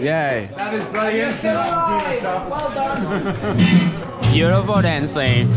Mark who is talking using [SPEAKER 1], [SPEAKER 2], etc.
[SPEAKER 1] Yay.
[SPEAKER 2] That is bloody insane.
[SPEAKER 3] Well done.
[SPEAKER 1] Beautiful dancing.